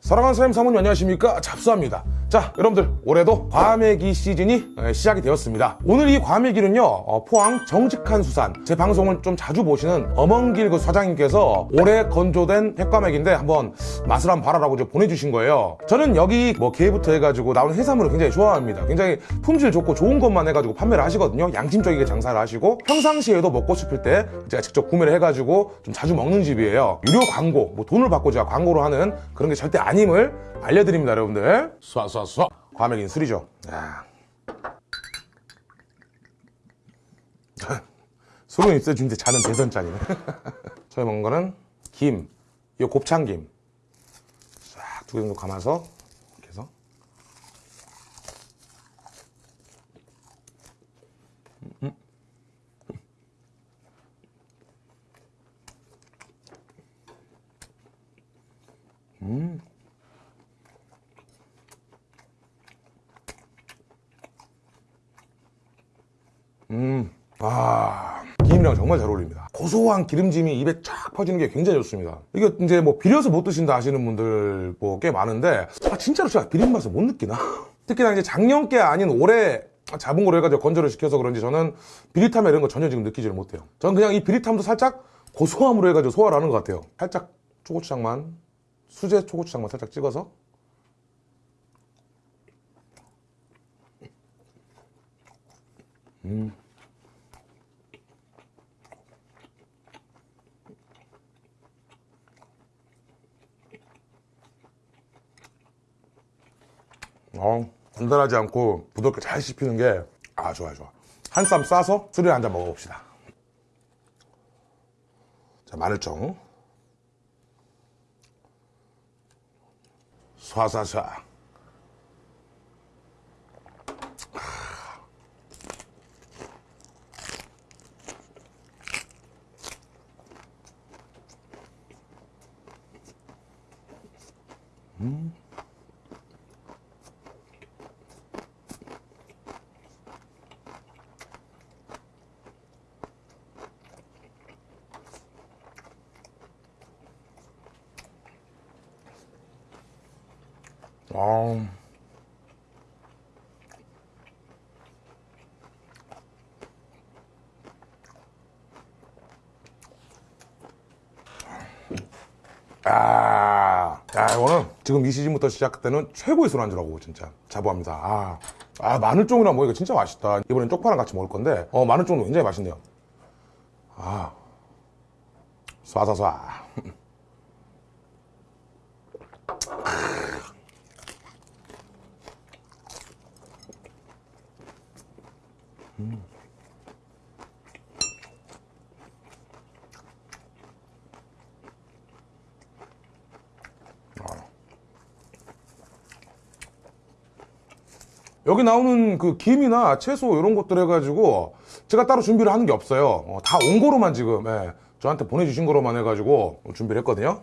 사랑하는 사장님 사모님 안녕하십니까 잡수합니다 자 여러분들 올해도 과메기 시즌이 에, 시작이 되었습니다. 오늘 이 과메기는요 어, 포항 정직한 수산. 제 방송을 좀 자주 보시는 엄원길 그 사장님께서 올해 건조된 핵과메기인데 한번 맛을 한번 봐라라고 보내주신 거예요. 저는 여기 뭐 게부터 해가지고 나오는 해산물을 굉장히 좋아합니다. 굉장히 품질 좋고 좋은 것만 해가지고 판매를 하시거든요. 양심적이게 장사를 하시고 평상시에도 먹고 싶을 때 제가 직접 구매를 해가지고 좀 자주 먹는 집이에요. 유료 광고 뭐 돈을 받고 제가 광고를 하는 그런 게 절대 아님을 알려드립니다 여러분들 쏴쏴쏴 과메기는 술이죠. 야. 술은 있어 주는데 자는 대선짠이네. 저희 먹는 거는 김, 이 곱창김. 싹두개 정도 감아서 이렇게 해서. 아, 김이랑 정말 잘 어울립니다. 고소한 기름짐이 입에 쫙 퍼지는 게 굉장히 좋습니다. 이게 이제 뭐 비려서 못 드신다 하시는 분들 뭐 꽤 많은데, 아, 진짜로 제가 비린 맛을 못 느끼나? 특히나 이제 작년께 아닌 올해 잡은 거로 해가지고 건조를 시켜서 그런지 저는 비릿함 이런 거 전혀 지금 느끼지를 못해요. 저는 그냥 이 비릿함도 살짝 고소함으로 해가지고 소화를 하는 것 같아요. 살짝 초고추장만, 수제 초고추장만 살짝 찍어서 어, 단단하지 않고 부드럽게 잘 씹히는 게, 아, 좋아요, 좋아. 한 쌈 싸서 술에 한잔 먹어봅시다. 자, 마늘종. 쏴쏴쏴. 아. 아, 야, 이거는 지금 이 시즌부터 시작때는 최고의 술안주라고 진짜 자부합니다. 아, 아 마늘종이랑 먹으니까 진짜 맛있다. 이번엔 쪽파랑 같이 먹을 건데, 어 마늘종도 굉장히 맛있네요. 아, 쏴쏴쏴. 여기 나오는 그 김이나 채소 이런 것들 해가지고 제가 따로 준비를 하는 게 없어요. 어, 다온 거로만 지금 예, 저한테 보내주신 거로만 해가지고 준비를 했거든요.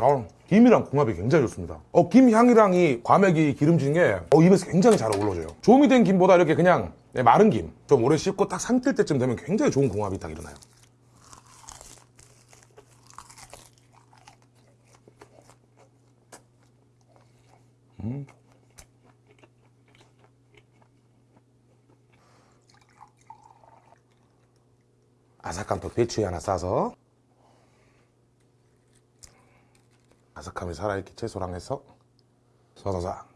어, 김이랑 궁합이 굉장히 좋습니다. 어, 김 향이랑 이 과메기 기름진 게 어, 입에서 굉장히 잘 어우러져요. 조미 된 김보다 이렇게 그냥 네, 마른 김, 좀 오래 씹고 딱 삼킬 때쯤 되면 굉장히 좋은 궁합이 딱 일어나요. 음. 아삭한 또 배추에 하나 싸서 감이 살아있게 채소랑 해서 사사삭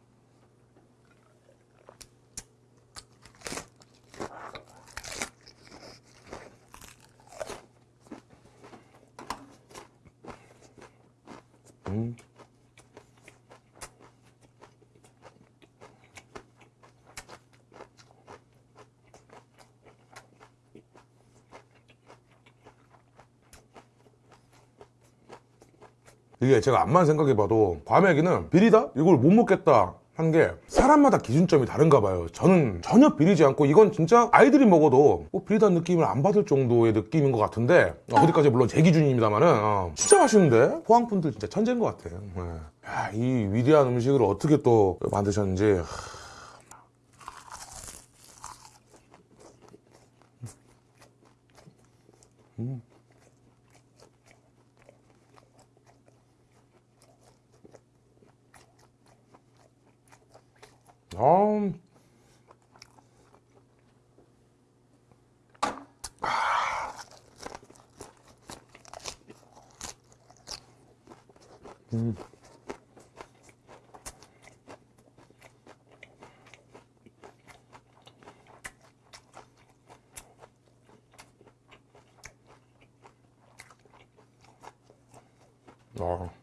음. 이게 제가 암만 생각해봐도 과메기는 비리다? 이걸 못 먹겠다. 한게 사람마다 기준점이 다른가 봐요. 저는 전혀 비리지 않고 이건 진짜 아이들이 먹어도 뭐 비리다는 느낌을 안 받을 정도의 느낌인 것 같은데 어, 어디까지 물론 제 기준입니다만은 어, 진짜 맛있는데? 포항분들 진짜 천재인 것 같아요. 예. 야, 이 위대한 음식을 어떻게 또 만드셨는지 아, 어. 네,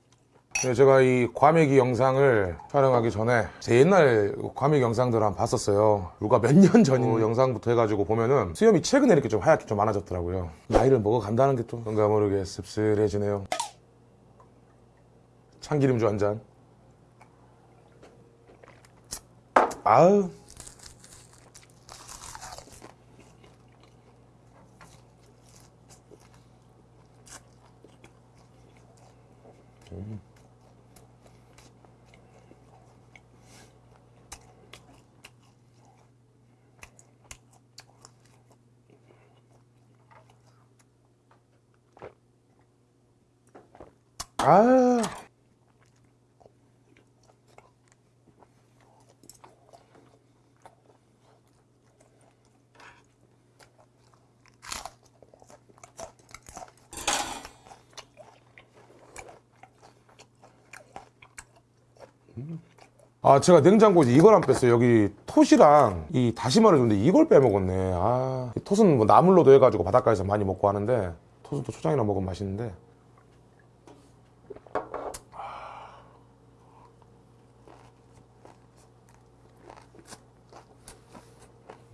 제가 이 과메기 영상을 촬영하기 전에 제 옛날 과메기 영상들을 한번 봤었어요. 누가 몇년전 영상부터 해가지고 보면은 수염이 최근에 이렇게 좀 하얗게 좀 많아졌더라고요. 나이를 먹어간다는 게또 뭔가 모르게 씁쓸해지네요. 참기름주 한 잔. 아우. 아. 아, 제가 냉장고에 이걸 안 뺐어요. 여기 톳이랑 이 다시마를 줬는데 이걸 빼먹었네. 아, 이 톳은 뭐 나물로도 해가지고 바닷가에서 많이 먹고 하는데 톳은 또 초장이랑 먹으면 맛있는데.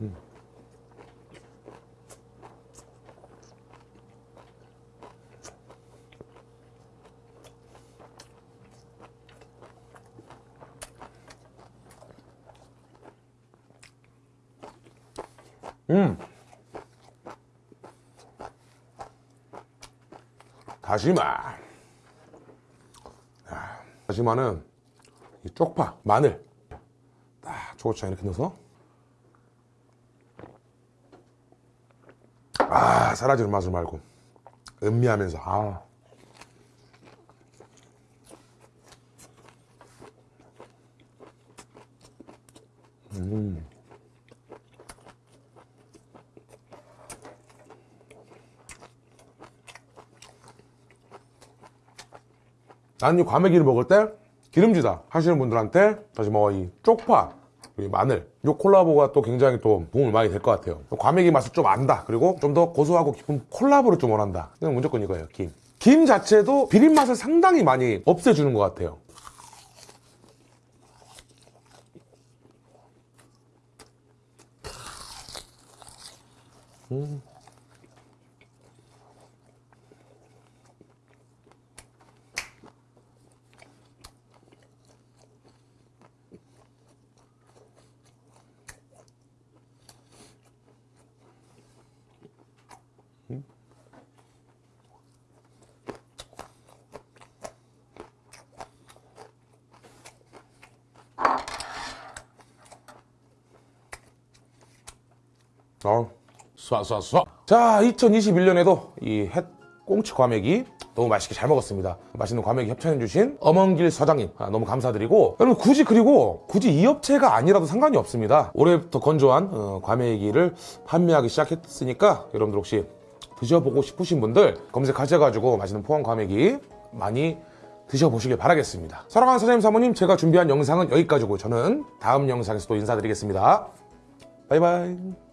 음. 다시마. 아, 다시마는 이 쪽파, 마늘 딱 초고추장 이렇게 넣어서 아 사라지는 맛을 말고 음미하면서 아. 나는 이 과메기를 먹을 때 기름지다 하시는 분들한테 다시 뭐이 쪽파 그리고 이 마늘. 이 콜라보가 또 굉장히 또 도움이 많이 될 것 같아요. 과메기 맛을 좀 안다. 그리고 좀 더 고소하고 깊은 콜라보를 좀 원한다. 이건 무조건 이거예요 김. 김 자체도 비린 맛을 상당히 많이 없애주는 것 같아요 어, 쏴쏴쏴. 자, 2021년에도 이 햇 꽁치 과메기 너무 맛있게 잘 먹었습니다. 맛있는 과메기 협찬해주신 엄원길 사장님 아, 너무 감사드리고 여러분 굳이 그리고 굳이 이 업체가 아니라도 상관이 없습니다. 올해부터 건조한 어, 과메기를 판매하기 시작했으니까 여러분들 혹시 드셔보고 싶으신 분들 검색하셔가지고 맛있는 포항 과메기 많이 드셔보시길 바라겠습니다. 사랑하는 사장님 사모님 제가 준비한 영상은 여기까지고 저는 다음 영상에서 또 인사드리겠습니다. 바이바이.